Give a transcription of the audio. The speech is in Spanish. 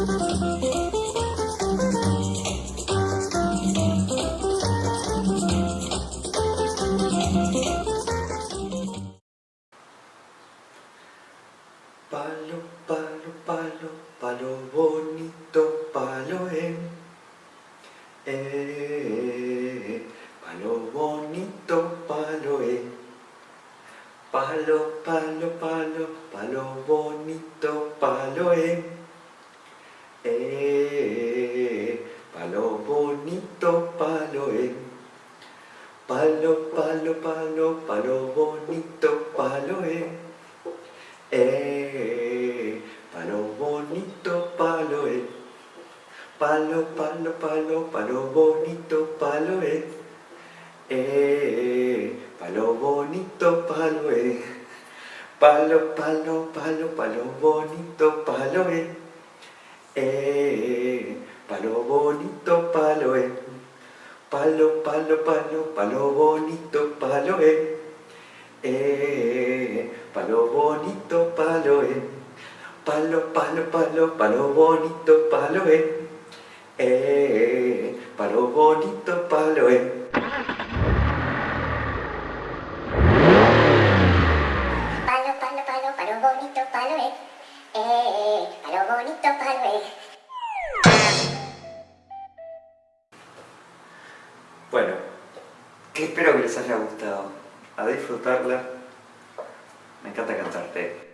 Palo, palo, palo, palo bonito, palo eh. Eh, palo bonito, palo eh. Palo, palo, palo, palo bonito, palo eh. Palo, palo, palo, palo bonito, palo eh. Eh, palo bonito, palo eh. Palo, palo, palo, palo bonito, palo eh. Eh, palo bonito, palo eh. Palo, palo, palo, palo bonito, palo eh. Eh, palo bonito, palo eh. Palo, palo, palo, palo bonito, palo eh. Eh, palo bonito, palo eh. Palo, palo, palo, palo bonito, palo eh. Eh, palo bonito, palo eh. Palo, palo, palo, palo bonito, palo eh. Eh, palo bonito, palo eh. Bueno, que espero que les haya gustado. A disfrutarla. Me encanta cantarte.